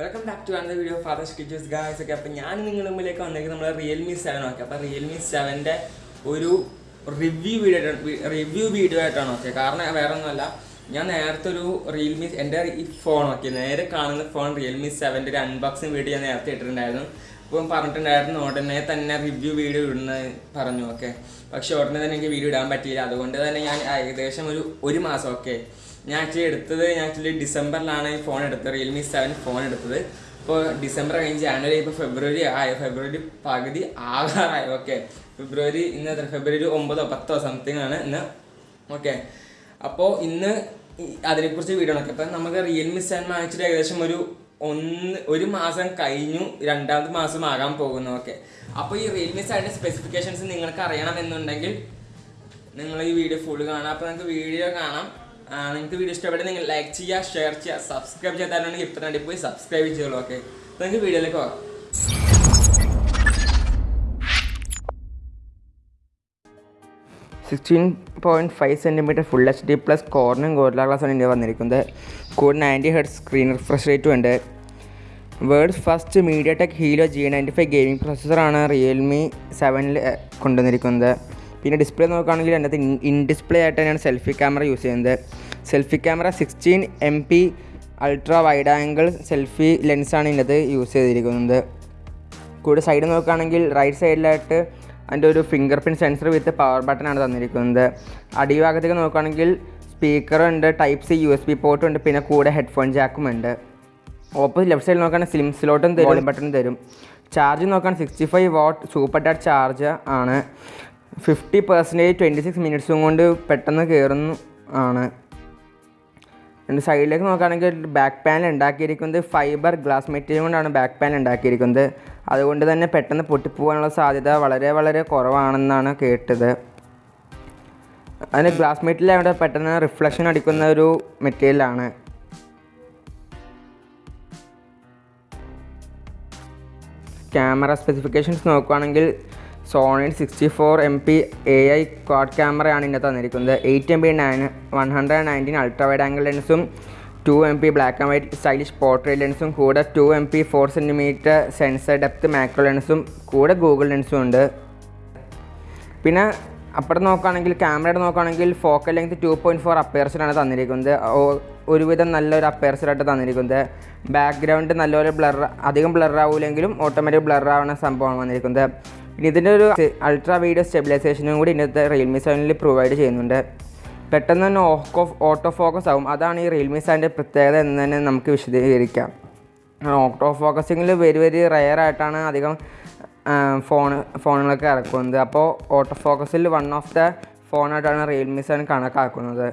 Welcome back to another video father sketches guys ഒക്കെ അപ്പോൾ ഞാൻ നിങ്ങളുടെ മുമ്പിലേക്ക് വന്നിരിക്കുന്നത് നമ്മുടെ റിയൽമി സെവൻ ഓക്കെ അപ്പോൾ റിയൽമി സെവന്റെ ഒരു റിവ്യൂ വീഡിയോ റിവ്യൂ വീഡിയോ ആയിട്ടാണ്. ഓക്കെ കാരണം വേറെ ഒന്നുമല്ല ഞാൻ നേരത്തെ ഒരു റിയൽമി എന്റെ ഈ ഫോൺ ഓക്കെ നേരെ കാണുന്ന ഫോൺ റിയൽമി സെവന്റെ ഒരു അൺബോക്സിങ് വീഡിയോ ഞാൻ നേരത്തെ ഇട്ടിട്ടുണ്ടായിരുന്നു. അപ്പം പറഞ്ഞിട്ടുണ്ടായിരുന്നു ഉടനെ തന്നെ റിവ്യൂ വീഡിയോ ഇടുന്ന പറഞ്ഞു ഓക്കെ പക്ഷേ ഉടനെ തന്നെ എനിക്ക് വീഡിയോ ഇടാൻ പറ്റിയില്ല. അതുകൊണ്ട് തന്നെ ഞാൻ ഏകദേശം ഒരു ഒരു മാസം ഓക്കെ ഞാൻ ആക്ച്വലി എടുത്തത് ഞാൻ ആക്ച്വലി ഡിസംബറിലാണ് ഈ ഫോൺ എടുത്തത് റിയൽമി സെവൻ ഫോൺ എടുത്തത്. ഇപ്പോൾ ഡിസംബർ കഴിഞ്ഞ് ജാനുവരി ഇപ്പോൾ ഫെബ്രുവരി ആയി? ഫെബ്രുവരി പകുതി ആകാറായി. ഓക്കെ ഫെബ്രുവരി ഇന്ന് എത്ര? ഫെബ്രുവരി ഒമ്പതോ പത്തോ സംതിങ് ആണ് ഇന്ന്. ഓക്കെ അപ്പോൾ ഇന്ന് അതിനെക്കുറിച്ച് വീഡിയോ നോക്കാം അപ്പം നമുക്ക് റിയൽമി സെവൻ വാങ്ങിച്ചിട്ട് ഏകദേശം ഒരു ഒന്ന് ഒരു മാസം കഴിഞ്ഞു രണ്ടാമത്തെ മാസം ആകാൻ പോകുന്നു. ഓക്കെ അപ്പോൾ ഈ റിയൽമി സെവന്റെ സ്പെസിഫിക്കേഷൻസ് നിങ്ങൾക്ക് അറിയണമെന്നുണ്ടെങ്കിൽ നിങ്ങൾ ഈ വീഡിയോ ഫുൾ കാണാം. അപ്പോൾ നിങ്ങൾക്ക് വീഡിയോ കാണാം. നിങ്ങൾക്ക് വീഡിയോ ഇഷ്ടപ്പെട്ടെങ്കിൽ നിങ്ങൾ ലൈക്ക് ചെയ്യുക ഷെയർ ചെയ്യുക സബ്സ്ക്രൈബ് ചെയ്താലുണ്ടെങ്കിൽ ഇപ്പം തന്നെ പോയി സബ്സ്ക്രൈബ് ചെയ്തോളൂ ഓക്കെ നിങ്ങൾക്ക് വീഡിയോയിലേക്ക് പോകാം. Sixteen point five centimetre full H D plus Corning Gorilla glass ആണ് ഇതിന്റെ വന്നിരിക്കുന്നത്. കൂടെ നയന്റി ഹെഡ് സ്ക്രീൻ റിഫ്രഷ് റേറ്റും ഉണ്ട്. World first MediaTek Helio G ninety five gaming പ്രൊസസ്സറാണ് Realme സെവനിൽ കൊണ്ടുവന്നിരിക്കുന്നത്. പിന്നെ ഡിസ്പ്ലേ നോക്കുകയാണെങ്കിൽ അതിനകത്ത് ഇൻ ഡിസ്പ്ലേ ആയിട്ട് തന്നെയാണ് സെൽഫി ക്യാമറ യൂസ് ചെയ്യുന്നത്. Selfie camera sixteen M P ultra wide angle selfie ലെൻസാണ് ഇതിനകത്ത് യൂസ് ചെയ്തിരിക്കുന്നത്. കൂടെ സൈഡ് നോക്കുകയാണെങ്കിൽ റൈറ്റ് സൈഡിലായിട്ട് അതിന്റെ ഒരു fingerprint sensor with power button ആണ് തന്നിരിക്കുന്നത്. അടിഭാഗത്തേക്ക് നോക്കുകയാണെങ്കിൽ സ്പീക്കറുണ്ട് type C U S B പോർട്ടും ഉണ്ട് പിന്നെ കൂടെ ഹെഡ്ഫോൺ ജാക്കും ഉണ്ട്. ഓപ്പോസിറ്റ് ലെഫ്റ്റ് സൈഡിൽ നോക്കുകയാണെങ്കിൽ സ്ലിം സ്ലോട്ടും തരും ബട്ടൺ തരും. ചാർജ് നോക്കുകയാണെങ്കിൽ സിക്സ്റ്റി ഫൈവ് വാട്ട് സൂപ്പർ ഡാറ്റ് ചാർജ് ആണ്. ഫിഫ്റ്റി പെർസെന്റേജ് ട്വന്റി സിക്സ് മിനിറ്റ്സും കൊണ്ട് പെട്ടെന്ന് കയറുന്നു ആണ്. എന്റെ സൈഡിലേക്ക് നോക്കുകയാണെങ്കിൽ ബാക്ക് പാനൽ ഉണ്ടാക്കിയിരിക്കുന്നത് ഫൈബർ ഗ്ലാസ് മെറ്റീരിയൽ കൊണ്ടാണ് ബാക്ക് പാനൽ ഉണ്ടാക്കിയിരിക്കുന്നത്. അതുകൊണ്ട് തന്നെ പെട്ടെന്ന് പൊട്ടിപ്പോകാനുള്ള സാധ്യത വളരെ വളരെ കുറവാണെന്നാണ് കേട്ടത്. അതിന് ഗ്ലാസ് മെറ്റീരിയൽ അവിടെ പെട്ടെന്ന് റിഫ്ലക്ഷൻ അടിക്കുന്ന ഒരു മെറ്റീരിയലാണ് ക്യാമറ സ്പെസിഫിക്കേഷൻസ് നോക്കുകയാണെങ്കിൽ Sony sixty four M P A I quad ക്യാമറയാണ് ഇതിന്റെ തന്നിരിക്കുന്നത്. Eight M P nine one hundred nineteen ultra wide angle ലെൻസും two M P black and white stylish portrait ലെൻസും കൂടെ two M P four centimetre sensor depth macro ലെൻസും കൂടെ Google ലെൻസും ഉണ്ട്. പിന്നെ അപ്പുറത്ത് നോക്കുകയാണെങ്കിൽ ക്യാമറയുടെ നോക്കുകയാണെങ്കിൽ focal length two point four അപ്പയർസിലാണ് തന്നിരിക്കുന്നത്. ഒരുവിധം നല്ലൊരു അപ്പയർസിലായിട്ട് തന്നിരിക്കുന്നത്. ബാക്ക്ഗ്രൗണ്ട് നല്ലപോലെ ബ്ലർ അധികം ബ്ലർ ആവില്ലെങ്കിലും ഓട്ടോമാറ്റിക് ബ്ലർ ആവുന്ന സംഭവമാണ് വന്നിരിക്കുന്നത്. പിന്നെ ഇതിന്റെ ഒരു അൾട്രാ വീഡിയോ സ്റ്റെബിലൈസേഷനും കൂടി ഇന്നത്തെ റിയൽമി സെവനിൽ പ്രൊവൈഡ് ചെയ്യുന്നുണ്ട്. പെട്ടെന്ന് തന്നെ ഓഫ് ഓട്ടോ ഫോക്കസ് ആകും അതാണ് ഈ റിയൽമി സെവന്റെ പ്രത്യേകത എന്ന് തന്നെ നമുക്ക് വിശദീകരിക്കാം. ഓട്ടോ ഫോക്കസിങ്ങിൽ വെരി വെരി റയർ ആയിട്ടാണ് അധികം ഫോൺ ഫോണുകളൊക്കെ ഇറക്കുന്നത്. അപ്പോൾ ഓട്ടോ ഫോക്കസിൽ വൺ ഓഫ് ദ ഫോണായിട്ടാണ് റിയൽമി സെവൻ കണക്കാക്കുന്നത്.